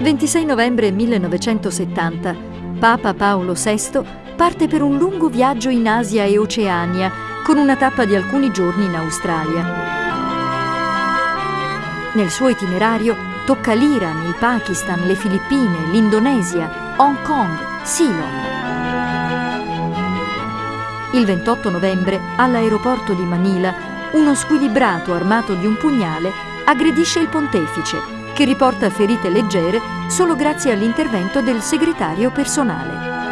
26 novembre 1970 Papa Paolo VI parte per un lungo viaggio in Asia e Oceania con una tappa di alcuni giorni in Australia. Nel suo itinerario tocca l'Iran, il Pakistan, le Filippine, l'Indonesia, Hong Kong, Ceylon. Il 28 novembre, all'aeroporto di Manila, uno squilibrato armato di un pugnale aggredisce il pontefice che riporta ferite leggere solo grazie all'intervento del segretario personale.